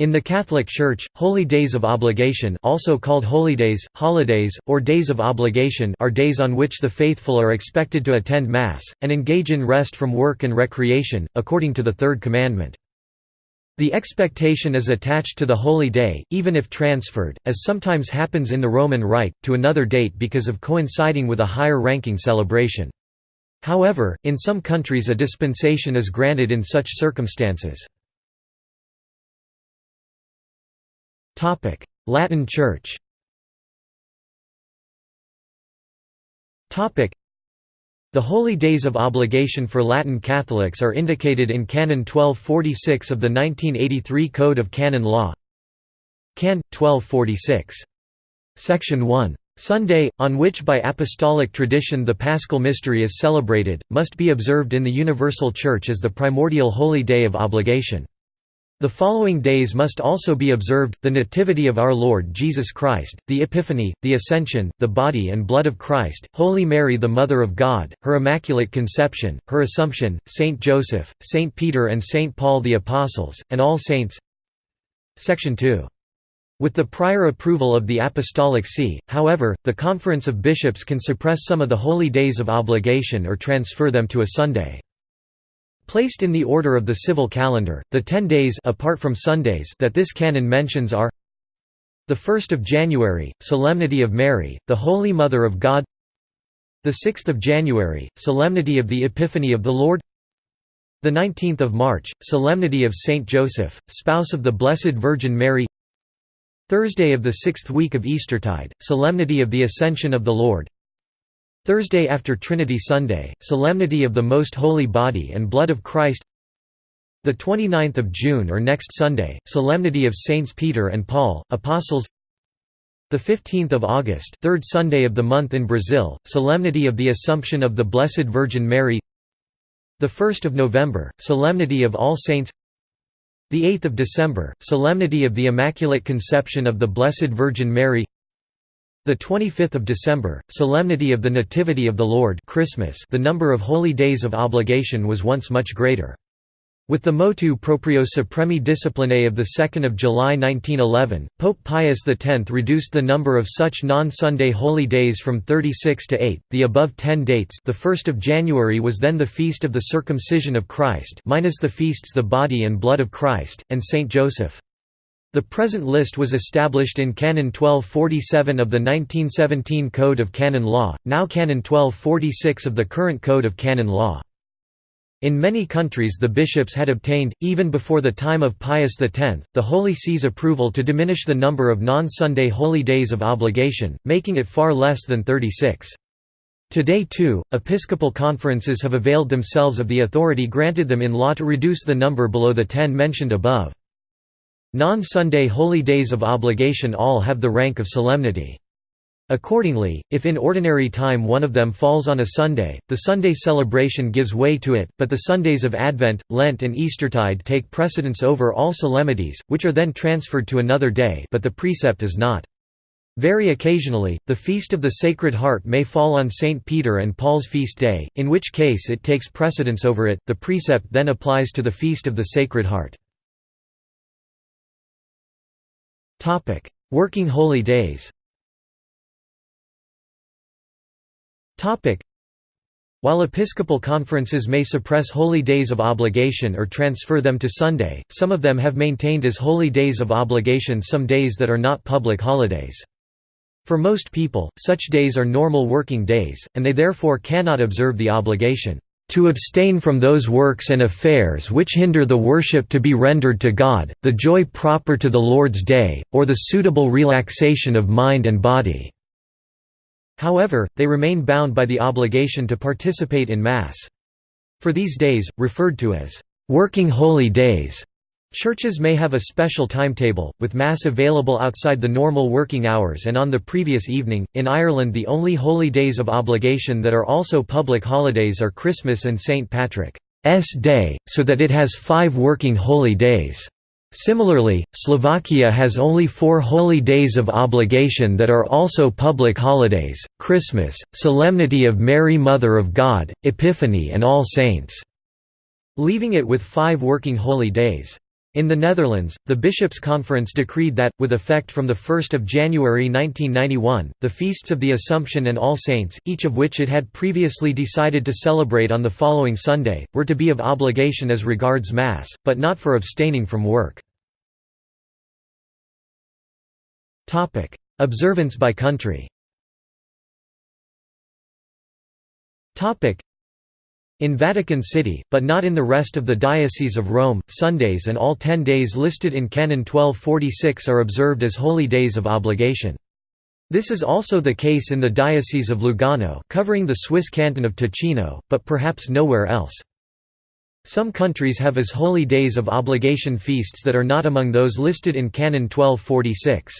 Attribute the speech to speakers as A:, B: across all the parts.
A: In the Catholic Church, holy days of obligation also called holydays, holidays, or days of obligation are days on which the faithful are expected to attend Mass, and engage in rest from work and recreation, according to the Third Commandment. The expectation is attached to the holy day, even if transferred, as sometimes happens in the Roman Rite, to another date because of coinciding with a higher-ranking celebration. However, in some countries a dispensation is granted in such circumstances. Latin Church Topic: The holy days of obligation for Latin Catholics are indicated in Canon 1246 of the 1983 Code of Canon Law Can. 1246. Section 1. Sunday, on which by apostolic tradition the Paschal Mystery is celebrated, must be observed in the Universal Church as the primordial holy day of obligation. The following days must also be observed, the Nativity of our Lord Jesus Christ, the Epiphany, the Ascension, the Body and Blood of Christ, Holy Mary the Mother of God, her Immaculate Conception, her Assumption, Saint Joseph, Saint Peter and Saint Paul the Apostles, and all saints Section 2. With the prior approval of the Apostolic See, however, the Conference of Bishops can suppress some of the holy days of obligation or transfer them to a Sunday. Placed in the order of the civil calendar, the ten days apart from Sundays that this canon mentions are the 1st of January, Solemnity of Mary, the Holy Mother of God the 6th of January, Solemnity of the Epiphany of the Lord the 19th of March, Solemnity of Saint Joseph, spouse of the Blessed Virgin Mary Thursday of the sixth week of Eastertide, Solemnity of the Ascension of the Lord Thursday after Trinity Sunday, Solemnity of the Most Holy Body and Blood of Christ. The 29th of June or next Sunday, Solemnity of Saints Peter and Paul, Apostles. The 15th of August, third Sunday of the month in Brazil, Solemnity of the Assumption of the Blessed Virgin Mary. The 1st of November, Solemnity of All Saints. The 8th of December, Solemnity of the Immaculate Conception of the Blessed Virgin Mary the 25th of December, Solemnity of the Nativity of the Lord Christmas the number of holy days of obligation was once much greater. With the motu proprio Supremi Disciplinae of 2 July 1911, Pope Pius X reduced the number of such non-Sunday holy days from 36 to 8. The above 10 dates, the 1st of January was then the feast of the circumcision of Christ, minus the feasts the body and blood of Christ and Saint Joseph. The present list was established in Canon 1247 of the 1917 Code of Canon Law, now Canon 1246 of the current Code of Canon Law. In many countries the bishops had obtained, even before the time of Pius X, the Holy See's approval to diminish the number of non-Sunday holy days of obligation, making it far less than 36. Today too, episcopal conferences have availed themselves of the authority granted them in law to reduce the number below the ten mentioned above. Non-Sunday holy days of obligation all have the rank of solemnity. Accordingly, if in ordinary time one of them falls on a Sunday, the Sunday celebration gives way to it, but the Sundays of Advent, Lent and Eastertide take precedence over all solemnities, which are then transferred to another day but the precept is not. Very occasionally, the Feast of the Sacred Heart may fall on St. Peter and Paul's feast day, in which case it takes precedence over it, the precept then applies to the Feast of the Sacred Heart. Working holy days. While episcopal conferences may suppress holy days of obligation or transfer them to Sunday, some of them have maintained as holy days of obligation some days that are not public holidays. For most people, such days are normal working days, and they therefore cannot observe the obligation to abstain from those works and affairs which hinder the worship to be rendered to God, the joy proper to the Lord's day, or the suitable relaxation of mind and body." However, they remain bound by the obligation to participate in Mass. For these days, referred to as «working holy days», Churches may have a special timetable, with Mass available outside the normal working hours and on the previous evening. In Ireland, the only holy days of obligation that are also public holidays are Christmas and St. Patrick's Day, so that it has five working holy days. Similarly, Slovakia has only four holy days of obligation that are also public holidays, Christmas, Solemnity of Mary Mother of God, Epiphany and All Saints', leaving it with five working holy days. In the Netherlands, the Bishops' Conference decreed that, with effect from 1 January 1991, the feasts of the Assumption and All Saints, each of which it had previously decided to celebrate on the following Sunday, were to be of obligation as regards Mass, but not for abstaining from work. Observance by country in Vatican City, but not in the rest of the Diocese of Rome, Sundays and all ten days listed in Canon 1246 are observed as holy days of obligation. This is also the case in the Diocese of Lugano covering the Swiss canton of Ticino, but perhaps nowhere else. Some countries have as holy days of obligation feasts that are not among those listed in Canon 1246.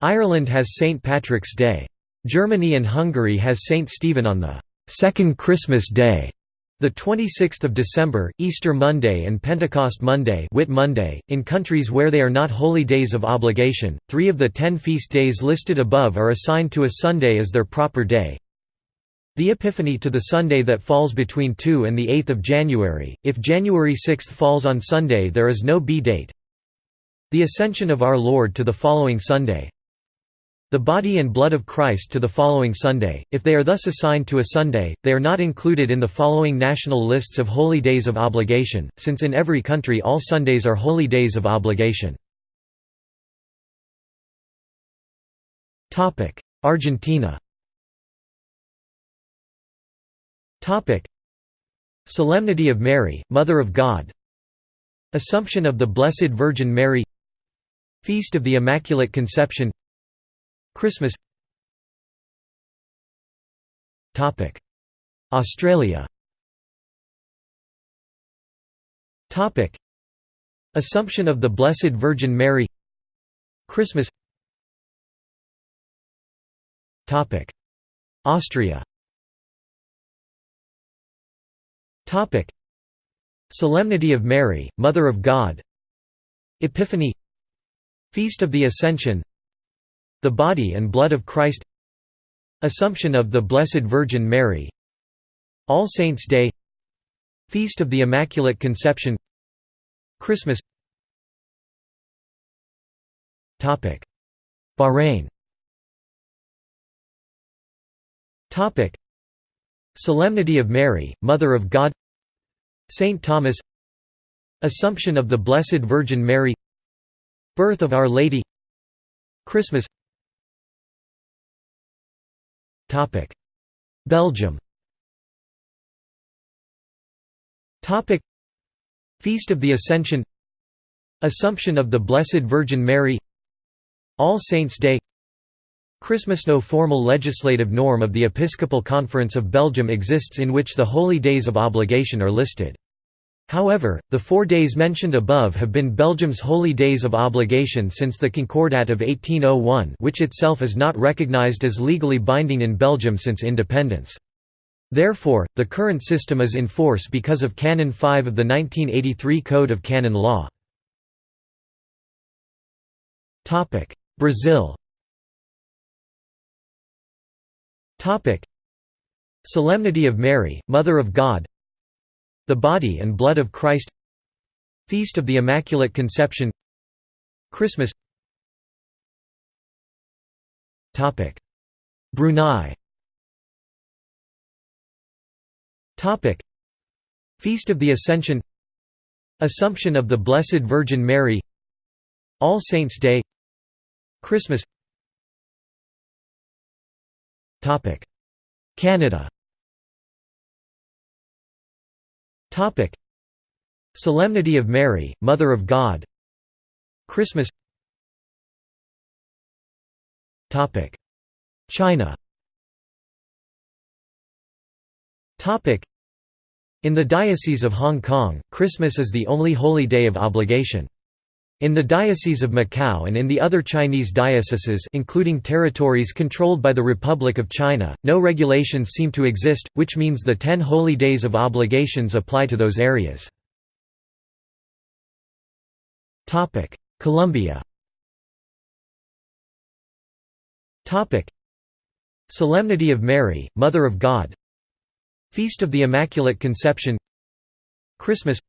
A: Ireland has St. Patrick's Day. Germany and Hungary has St. Stephen on the second Christmas Day. The 26th of December, Easter Monday and Pentecost Monday, Whit Monday in countries where they are not holy days of obligation. 3 of the 10 feast days listed above are assigned to a Sunday as their proper day. The Epiphany to the Sunday that falls between 2 and the 8th of January. If January 6 falls on Sunday, there is no B date. The Ascension of Our Lord to the following Sunday the body and blood of Christ to the following Sunday. If they are thus assigned to a Sunday, they are not included in the following national lists of holy days of obligation, since in every country all Sundays are holy days of obligation. Argentina Solemnity of Mary, Mother of God Assumption of the Blessed Virgin Mary Feast of the Immaculate Conception Christmas. Australia. Assumption of the Blessed Virgin Mary. Christmas. Austria. Solemnity of Mary, Mother of God. Epiphany. Feast of the Ascension the Body and Blood of Christ. Assumption of the Blessed Virgin Mary. All Saints' Day. Feast of the Immaculate Conception. Christmas. Bahrain. Solemnity of Mary, Mother of God. Saint Thomas. Assumption of the Blessed Virgin Mary. Birth of Our Lady. Christmas Belgium. Feast of the Ascension. Assumption of the Blessed Virgin Mary. All Saints' Day. Christmas. No formal legislative norm of the Episcopal Conference of Belgium exists in which the holy days of obligation are listed. However, the four days mentioned above have been Belgium's holy days of obligation since the Concordat of 1801 which itself is not recognized as legally binding in Belgium since independence. Therefore, the current system is in force because of Canon 5 of the 1983 Code of Canon Law. Brazil Solemnity of Mary, Mother of God the Body and Blood of Christ Feast of the Immaculate Conception Christmas. Brunei. Feast of the Ascension Assumption of the Blessed Virgin Mary All Saints' Day Christmas. Canada Topic: Solemnity of Mary, Mother of God. Christmas. Topic: China. Topic: In the Diocese of Hong Kong, Christmas is the only holy day of obligation. In the Diocese of Macau and in the other Chinese dioceses including territories controlled by the Republic of China, no regulations seem to exist, which means the ten holy days of obligations apply to those areas. Colombia. Solemnity of Mary, Mother of God. Feast of the Immaculate Conception. Christmas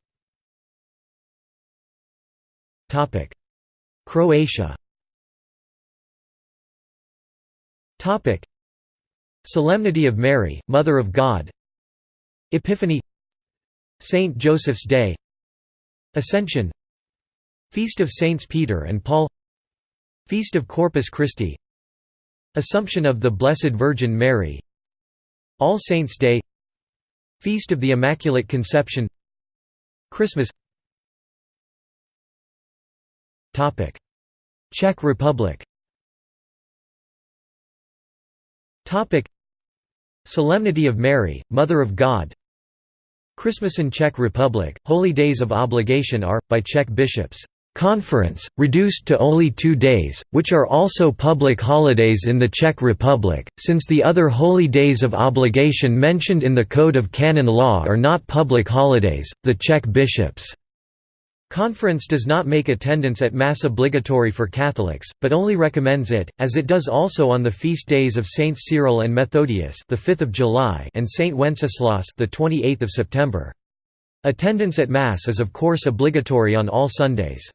A: Croatia. Solemnity of Mary, Mother of God. Epiphany. Saint Joseph's Day. Ascension. Feast of Saints Peter and Paul. Feast of Corpus Christi. Assumption of the Blessed Virgin Mary. All Saints' Day. Feast of the Immaculate Conception. Christmas Czech Republic. Solemnity of Mary, Mother of God. Christmas in Czech Republic, holy days of obligation are, by Czech bishops, conference, reduced to only two days, which are also public holidays in the Czech Republic, since the other holy days of obligation mentioned in the Code of Canon Law are not public holidays. The Czech bishops' Conference does not make attendance at Mass obligatory for Catholics, but only recommends it, as it does also on the feast days of Saints Cyril and Methodius, the 5th of July, and Saint Wenceslas, the 28th of September. Attendance at Mass is of course obligatory on all Sundays.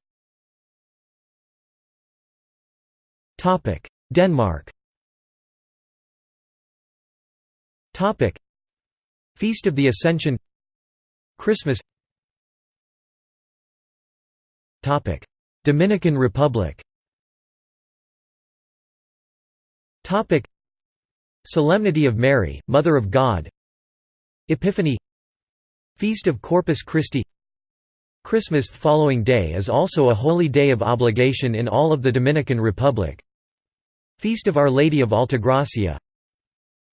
A: Denmark. Feast of the Ascension. Christmas. Dominican Republic. Solemnity of Mary, Mother of God. Epiphany. Feast of Corpus Christi. Christmas the following day is also a holy day of obligation in all of the Dominican Republic. Feast of Our Lady of Altagracia.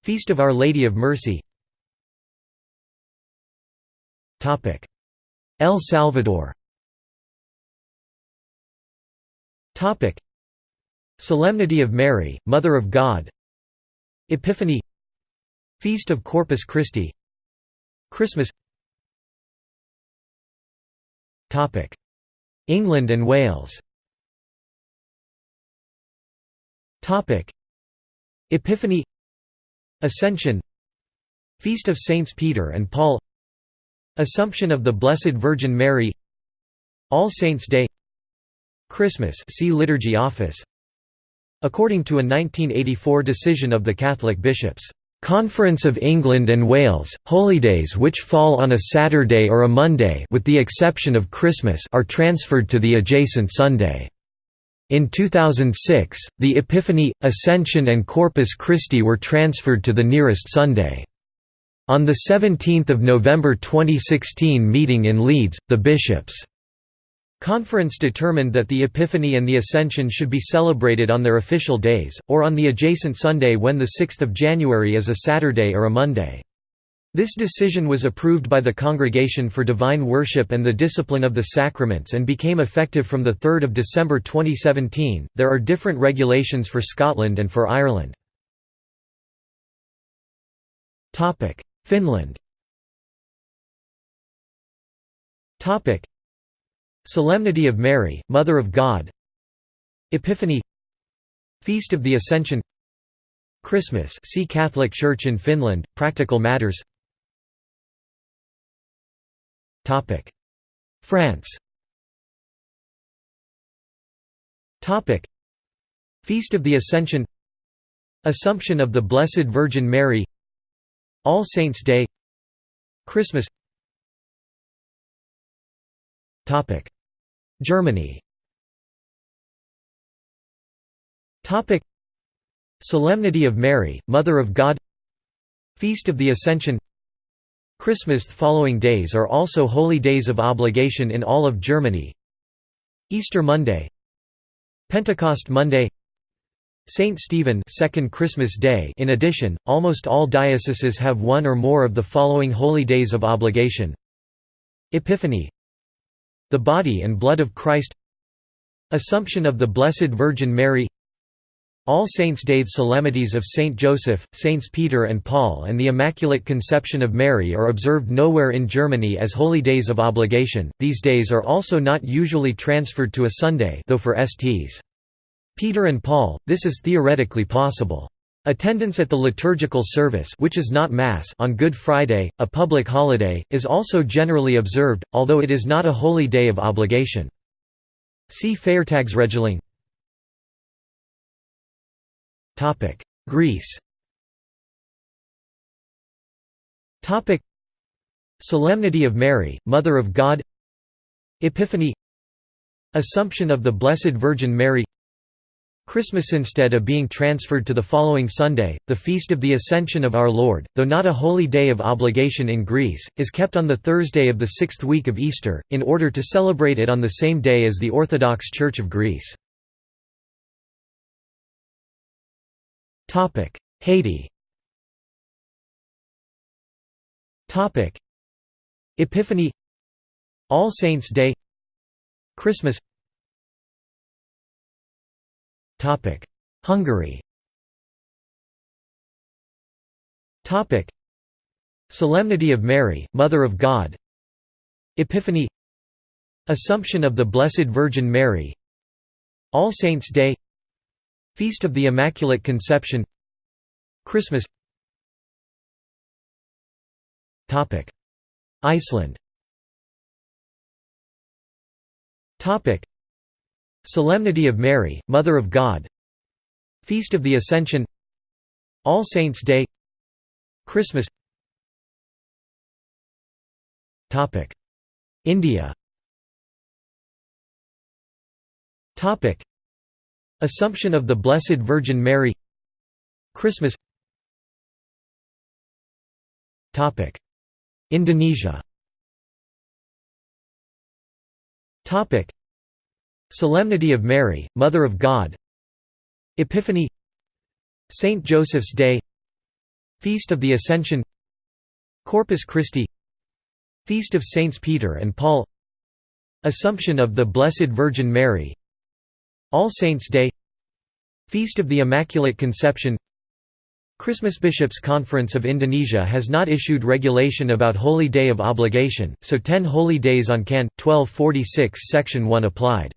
A: Feast of Our Lady of Mercy. El Salvador Topic: Solemnity of Mary, Mother of God. Epiphany. Feast of Corpus Christi. Christmas. Topic: England and Wales. Topic: Epiphany. Ascension. Feast of Saints Peter and Paul. Assumption of the Blessed Virgin Mary. All Saints' Day. Christmas see Liturgy Office. According to a 1984 decision of the Catholic Bishops' Conference of England and Wales, holidays which fall on a Saturday or a Monday with the exception of Christmas are transferred to the adjacent Sunday. In 2006, the Epiphany, Ascension and Corpus Christi were transferred to the nearest Sunday. On the 17 November 2016 meeting in Leeds, the bishops' Conference determined that the Epiphany and the Ascension should be celebrated on their official days, or on the adjacent Sunday when 6 January is a Saturday or a Monday. This decision was approved by the Congregation for Divine Worship and the Discipline of the Sacraments and became effective from 3 December 2017. There are different regulations for Scotland and for Ireland. Finland Solemnity of Mary, Mother of God. Epiphany. Feast of the Ascension. Christmas see Catholic Church in Finland, Practical Matters. France. Feast of the Ascension. Assumption of the Blessed Virgin Mary. All Saints' Day. Christmas Germany. Solemnity of Mary, Mother of God. Feast of the Ascension. Christmas following days are also holy days of obligation in all of Germany. Easter Monday. Pentecost Monday. Saint Stephen second Christmas Day. In addition, almost all dioceses have one or more of the following holy days of obligation. Epiphany the Body and Blood of Christ Assumption of the Blessed Virgin Mary All Saints' Day solemnities of Saint Joseph, Saints Peter and Paul and the Immaculate Conception of Mary are observed nowhere in Germany as holy days of obligation. These days are also not usually transferred to a Sunday though for Sts. Peter and Paul, this is theoretically possible. Attendance at the liturgical service which is not Mass on Good Friday, a public holiday, is also generally observed, although it is not a holy day of obligation. See Feiertagsregelung Greece. Solemnity of Mary, Mother of God. Epiphany. Assumption of the Blessed Virgin Mary Christmas instead of being transferred to the following Sunday, the Feast of the Ascension of Our Lord, though not a holy day of obligation in Greece, is kept on the Thursday of the sixth week of Easter, in order to celebrate it on the same day as the Orthodox Church of Greece. Haiti. Epiphany. All Saints' Day. Christmas Hungary. Solemnity of Mary, Mother of God. Epiphany. Assumption of the Blessed Virgin Mary. All Saints' Day. Feast of the Immaculate Conception. Christmas. Iceland Solemnity of Mary, Mother of God. Feast of the Ascension. All Saints' Day. Christmas. India. Assumption of the Blessed Virgin Mary. Christmas. Indonesia Solemnity of Mary, Mother of God. Epiphany. Saint Joseph's Day. Feast of the Ascension. Corpus Christi. Feast of Saints Peter and Paul. Assumption of the Blessed Virgin Mary. All Saints' Day. Feast of the Immaculate Conception. Christmas Bishops' Conference of Indonesia has not issued regulation about Holy Day of Obligation, so 10 holy days on Can. 1246 Section 1 applied.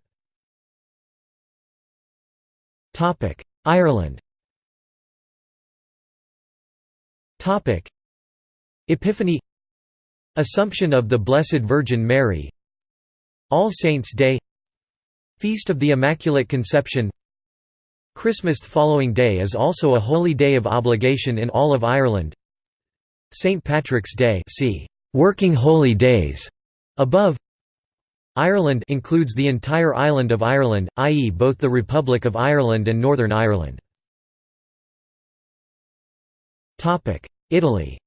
A: Ireland. Epiphany. Assumption of the Blessed Virgin Mary. All Saints' Day. Feast of the Immaculate Conception. Christmas the following day is also a holy day of obligation in all of Ireland. St Patrick's Day see Working Holy Days above. Ireland includes the entire island of Ireland, i.e. both the Republic of Ireland and Northern Ireland. Italy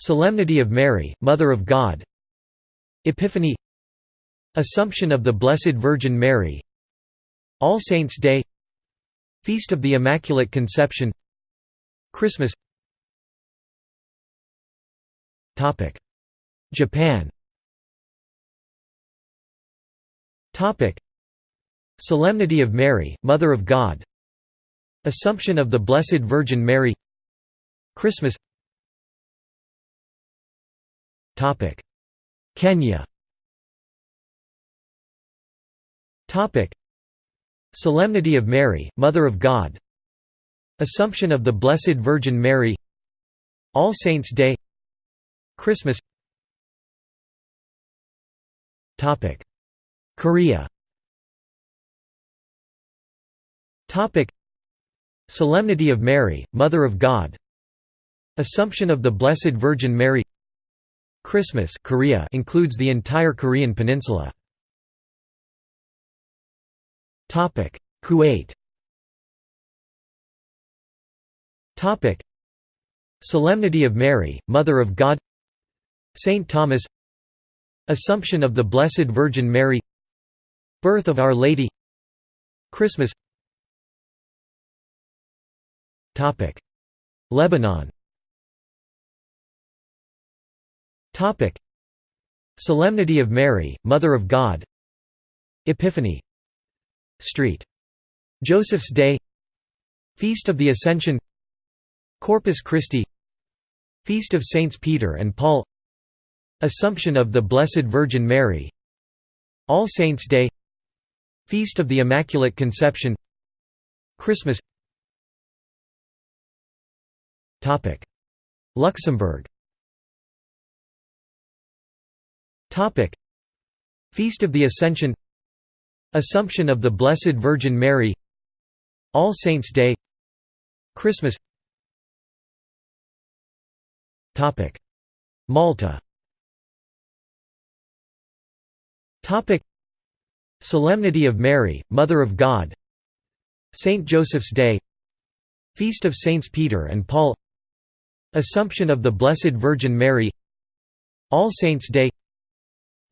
A: Solemnity of Mary, Mother of God. Epiphany. Assumption of the Blessed Virgin Mary. All Saints' Day. Feast of the Immaculate Conception. Christmas Japan. Solemnity of Mary, Mother of God. Assumption of the Blessed Virgin Mary. Christmas. Kenya. Topic: Solemnity of Mary, Mother of God. Assumption of the Blessed Virgin Mary. All Saints' Day. Christmas. Korea. Solemnity of Mary, Mother of God. Assumption of the Blessed Virgin Mary. Christmas Korea includes the entire Korean peninsula. Kuwait. Solemnity of Mary, Mother of God. Saint Thomas. Assumption of the Blessed Virgin Mary. Birth of Our Lady. Christmas. Topic: Lebanon. Topic: Solemnity of Mary, Mother of God. Epiphany. Street. Joseph's Day Feast of the Ascension Corpus Christi Feast of Saints Peter and Paul Assumption of the Blessed Virgin Mary. All Saints' Day. Feast of the Immaculate Conception. Christmas. Luxembourg. Feast of the Ascension. Assumption of the Blessed Virgin Mary. All Saints' Day. Christmas. Malta Topic: Solemnity of Mary, Mother of God. Saint Joseph's Day. Feast of Saints Peter and Paul. Assumption of the Blessed Virgin Mary. All Saints' Day.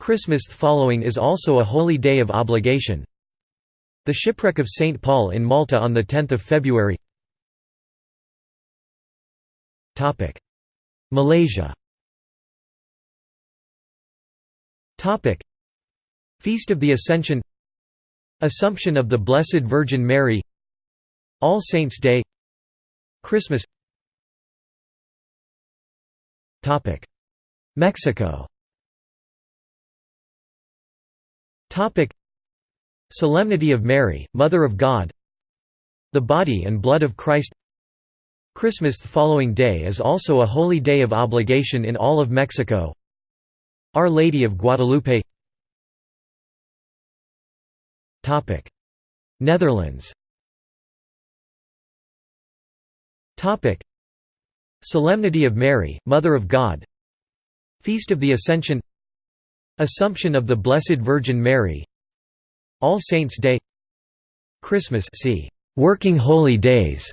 A: Christmas following is also a holy day of obligation. The shipwreck of St. Paul in Malta on 10 February. Malaysia Feast of the Ascension. Assumption of the Blessed Virgin Mary. All Saints' Day. Christmas. Mexico. Topic. Solemnity of Mary, Mother of God. The Body and Blood of Christ. Christmas the following day is also a holy day of obligation in all of Mexico. Our Lady of Guadalupe Netherlands. Solemnity of Mary, Mother of God. Feast of the Ascension. Assumption of the Blessed Virgin Mary. All Saints' Day. Christmas see. Working Holy Days.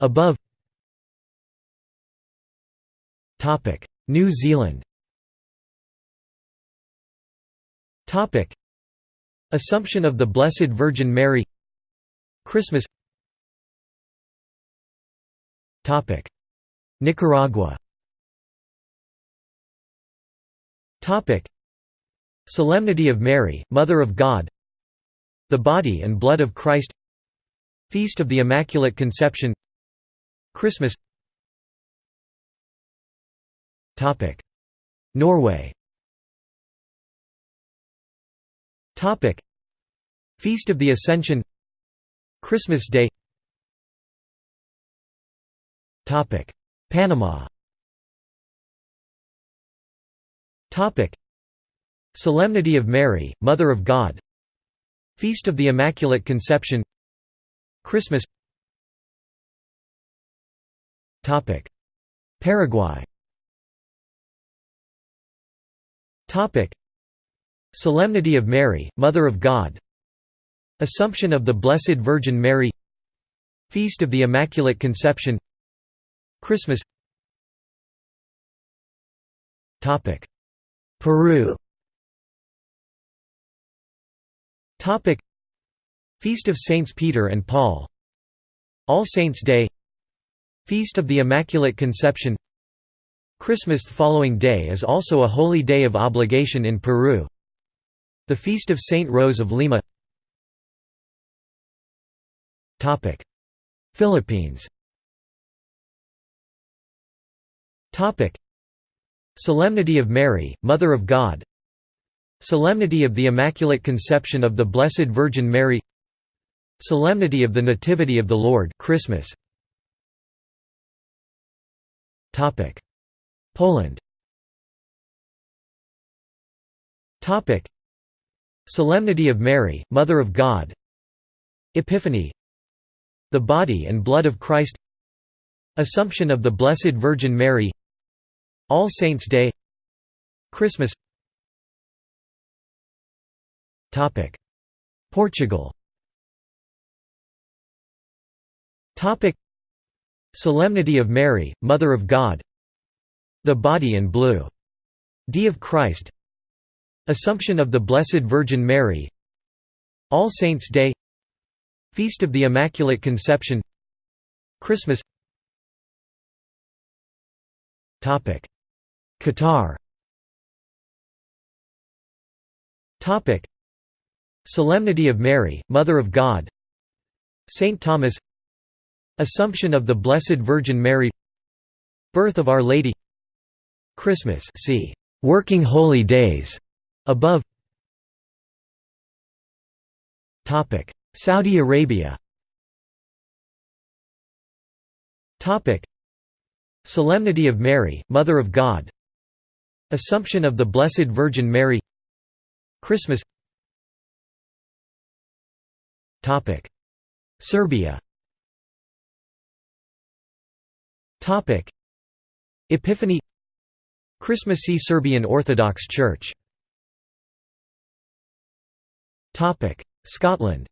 A: Above. New Zealand Assumption of the Blessed Virgin Mary. Christmas. Topic. Nicaragua. Topic. Solemnity of Mary, Mother of God. The Body and Blood of Christ. Feast of the Immaculate Conception. Christmas. Norway Feast of the Ascension. Christmas Day. Topic: Panama. Topic: Solemnity of Mary, Mother of God. Feast of the Immaculate Conception. Christmas. Topic: Paraguay Solemnity of Mary, Mother of God. Assumption of the Blessed Virgin Mary. Feast of the Immaculate Conception. Christmas. Peru. Feast of Saints Peter and Paul. All Saints' Day. Feast of the Immaculate Conception. Christmas following day is also a holy day of obligation in Peru. The Feast of Saint Rose of Lima. Philippines. Solemnity of Mary, Mother of God. Solemnity of the Immaculate Conception of the Blessed Virgin Mary. Solemnity of the Nativity of the Lord Christmas. Poland Solemnity of Mary Mother of God Epiphany The Body and Blood of Christ Assumption of the Blessed Virgin Mary All Saints' Day Christmas Portugal. Solemnity of Mary, Mother of God. The Body and Blue. D of Christ. Assumption of the Blessed Virgin Mary. All Saints' Day. Feast of the Immaculate Conception. Christmas. Topic: Qatar. Topic: Solemnity of Mary, Mother of God Saint Thomas Assumption of the Blessed Virgin Mary Birth of Our Lady Christmas see Working Holy Days above. Topic. Saudi Arabia. Topic. Solemnity of Mary Mother of God. Assumption of the Blessed Virgin Mary. Christmas. Serbia. Epiphany. Christmassy Serbian Orthodox Church Scotland.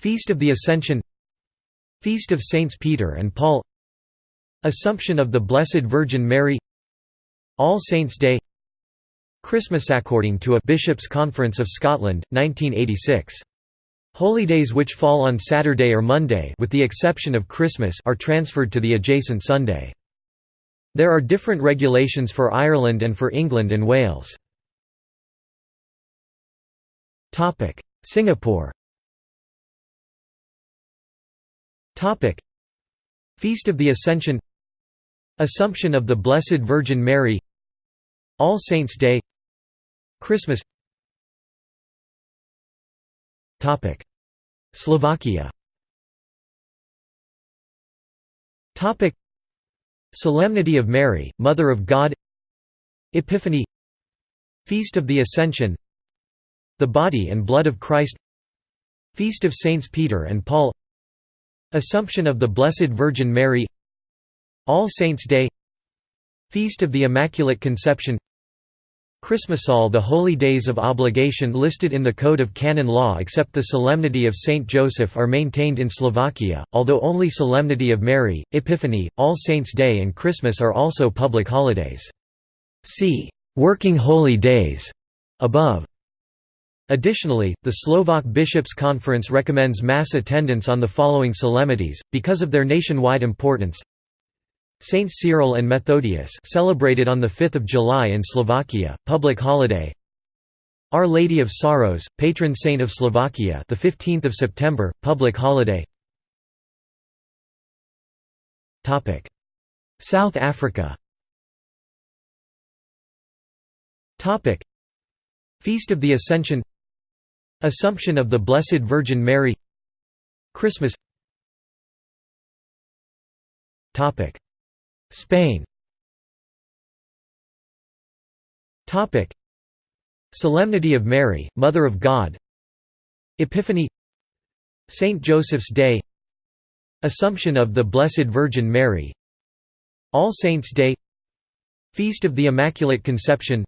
A: Feast of the Ascension. Feast of Saints Peter and Paul. Assumption of the Blessed Virgin Mary. All Saints' Day. Christmas according to a Bishops' Conference of Scotland, 1986. Holidays which fall on Saturday or Monday with the exception of Christmas are transferred to the adjacent Sunday. There are different regulations for Ireland and for England and Wales. Singapore. Feast of the Ascension. Assumption of the Blessed Virgin Mary. All Saints' Day. Christmas. Slovakia Solemnity of Mary, Mother of God. Epiphany. Feast of the Ascension. The Body and Blood of Christ. Feast of Saints Peter and Paul. Assumption of the Blessed Virgin Mary. All Saints' Day. Feast of the Immaculate Conception Christmas All the holy days of obligation listed in the Code of Canon Law except the Solemnity of Saint Joseph are maintained in Slovakia, although only Solemnity of Mary, Epiphany, All Saints' Day and Christmas are also public holidays. See «Working Holy Days» above. Additionally, the Slovak Bishops' Conference recommends mass attendance on the following solemnities, because of their nationwide importance Saints Cyril and Methodius celebrated on 5 July in Slovakia, public holiday. Our Lady of Sorrows, patron saint of Slovakia the 15th of September, public holiday. Topic: South Africa. Topic: Feast of the Ascension. Assumption of the Blessed Virgin Mary. Christmas Spain. Solemnity of Mary, Mother of God. Epiphany. Saint Joseph's Day. Assumption of the Blessed Virgin Mary. All Saints' Day. Feast of the Immaculate Conception.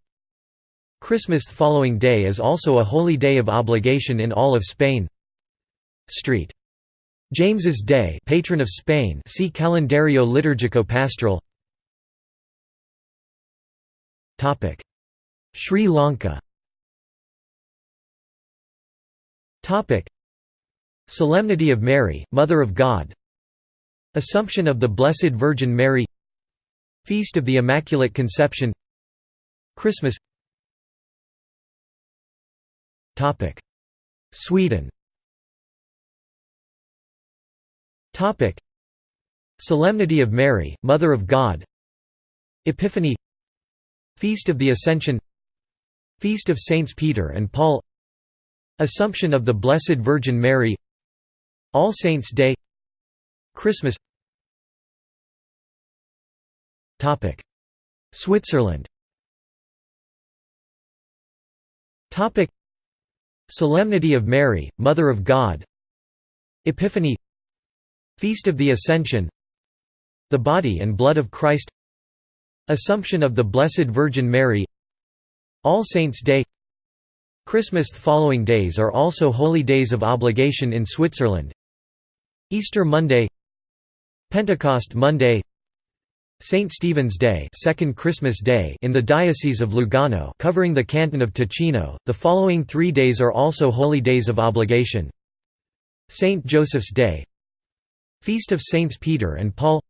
A: Christmas following day is also a holy day of obligation in all of Spain. Street. James's Day, patron of Spain. See Calendario liturgico pastoral. Topic: Sri Lanka. Topic: Solemnity of Mary, Mother of God. Assumption of the Blessed Virgin Mary. Feast of the Immaculate Conception. Christmas Topic: Sweden Solemnity of Mary, Mother of God. Epiphany. Feast of the Ascension. Feast of Saints Peter and Paul. Assumption of the Blessed Virgin Mary. All Saints' Day. Christmas. Topic: Switzerland. Topic: Solemnity of Mary, Mother of God. Epiphany Feast of the Ascension The Body and Blood of Christ Assumption of the Blessed Virgin Mary All Saints' Day Christmas The following days are also holy days of obligation in Switzerland Easter Monday Pentecost Monday St. Stephen's Day, Second Christmas Day in the Diocese of Lugano covering the canton of Ticino. The following 3 days are also holy days of obligation. St. Joseph's Day, Feast of Saints Peter and Paul,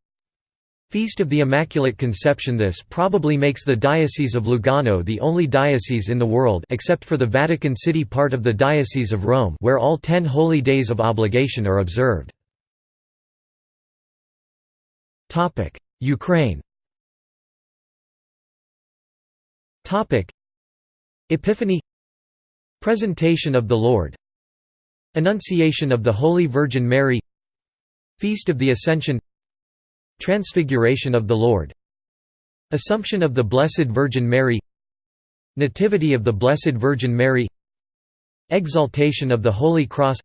A: Feast of the Immaculate Conception. This probably makes the Diocese of Lugano the only diocese in the world except for the Vatican City part of the Diocese of Rome where all 10 holy days of obligation are observed. Ukraine. Epiphany. Presentation of the Lord. Annunciation of the Holy Virgin Mary Feast of the Ascension. Transfiguration of the Lord. Assumption of the Blessed Virgin Mary. Nativity of the Blessed Virgin Mary. Exaltation of the Holy Cross.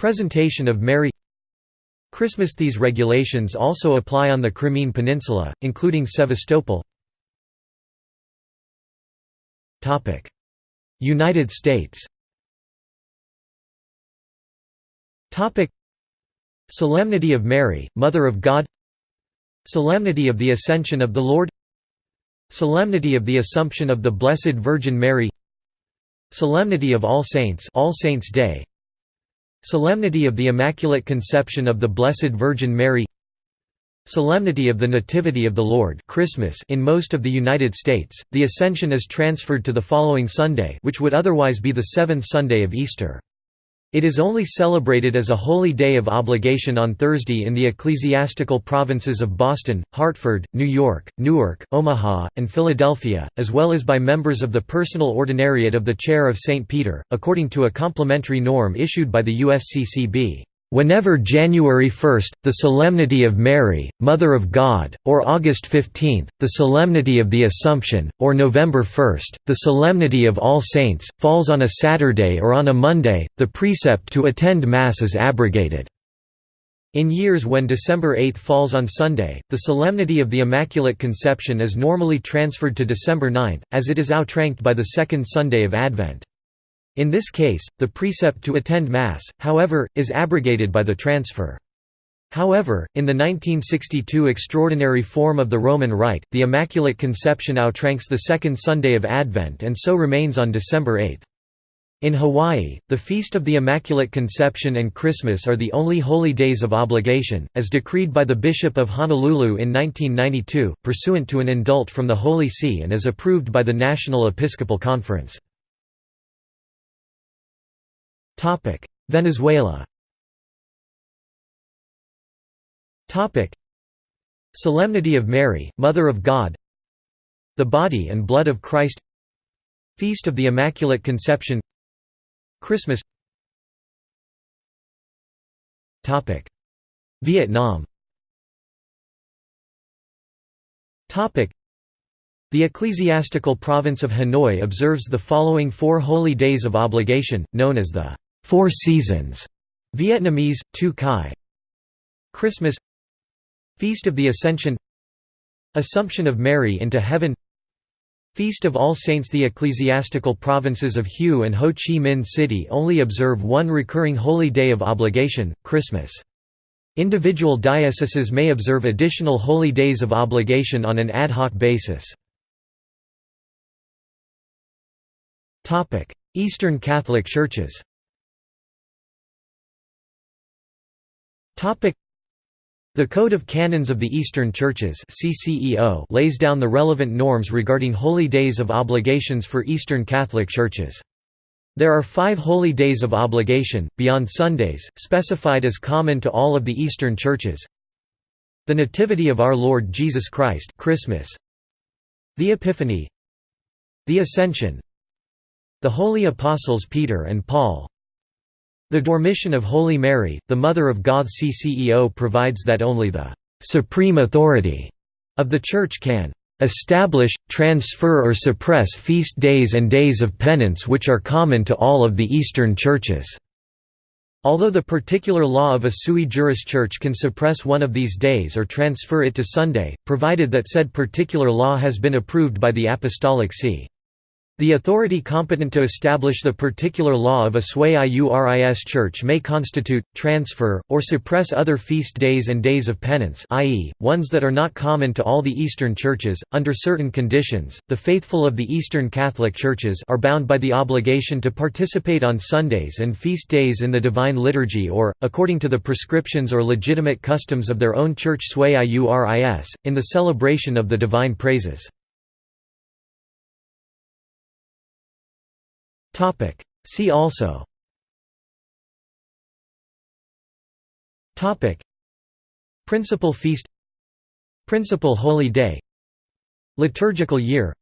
A: Presentation of Mary. Christmas. These regulations also apply on the Crimean Peninsula, including Sevastopol. United States Solemnity of Mary, Mother of God. Solemnity of the Ascension of the Lord. Solemnity of the Assumption of the Blessed Virgin Mary. Solemnity of All Saints All Saints Day. Solemnity of the Immaculate Conception of the Blessed Virgin Mary. Solemnity of the Nativity of the Lord Christmas in most of the United States, the Ascension is transferred to the following Sunday which would otherwise be the seventh Sunday of Easter. It is only celebrated as a holy day of obligation on Thursday in the ecclesiastical provinces of Boston, Hartford, New York, Newark, Omaha, and Philadelphia, as well as by members of the personal ordinariate of the Chair of St. Peter, according to a complementary norm issued by the USCCB. Whenever January 1, the Solemnity of Mary, Mother of God, or August 15, the Solemnity of the Assumption, or November 1, the Solemnity of All Saints, falls on a Saturday or on a Monday, the precept to attend Mass is abrogated. In years when December 8 falls on Sunday, the Solemnity of the Immaculate Conception is normally transferred to December 9, as it is outranked by the second Sunday of Advent. In this case, the precept to attend Mass, however, is abrogated by the transfer. However, in the 1962 extraordinary form of the Roman Rite, the Immaculate Conception outranks the second Sunday of Advent and so remains on December 8. In Hawaii, the Feast of the Immaculate Conception and Christmas are the only holy days of obligation, as decreed by the Bishop of Honolulu in 1992, pursuant to an indult from the Holy See and as approved by the National Episcopal Conference. Topic: Venezuela. Topic: Solemnity of Mary, Mother of God. The Body and Blood of Christ. Feast of the Immaculate Conception. Christmas. Topic: Vietnam. Topic: the ecclesiastical province of Hanoi observes the following four holy days of obligation, known as the Four Seasons, Vietnamese, Tu Kai. Christmas Feast of the Ascension Assumption of Mary into Heaven Feast of All Saints The ecclesiastical provinces of Hue and Ho Chi Minh City only observe one recurring holy day of obligation, Christmas. Individual dioceses may observe additional holy days of obligation on an ad hoc basis. Eastern Catholic Churches The Code of Canons of the Eastern Churches lays down the relevant norms regarding holy days of obligations for Eastern Catholic Churches. There are five holy days of obligation, beyond Sundays, specified as common to all of the Eastern Churches. The Nativity of Our Lord Jesus Christ Christmas, The Epiphany. The Ascension. The Holy Apostles Peter and Paul the Dormition of Holy Mary, the Mother of God CCEO provides that only the «supreme authority» of the Church can «establish, transfer or suppress feast days and days of penance which are common to all of the Eastern Churches». Although the particular law of a sui juris church can suppress one of these days or transfer it to Sunday, provided that said particular law has been approved by the Apostolic See. The authority competent to establish the particular law of a sui iuris church may constitute, transfer, or suppress other feast days and days of penance i.e., ones that are not common to all the Eastern churches. Under certain conditions, the faithful of the Eastern Catholic churches are bound by the obligation to participate on Sundays and feast days in the Divine Liturgy or, according to the prescriptions or legitimate customs of their own church sui iuris, in the celebration of the divine praises. See also. Principal feast. Principal holy day. Liturgical year.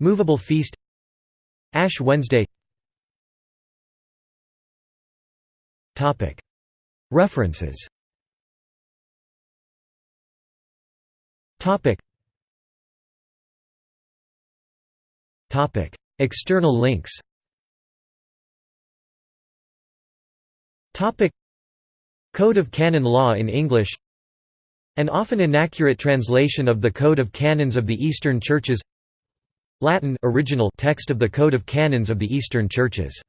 A: Movable feast. Ash Wednesday. References. External links Code of Canon Law in English. An often inaccurate translation of the Code of Canons of the Eastern Churches. Latin original text of the Code of Canons of the Eastern Churches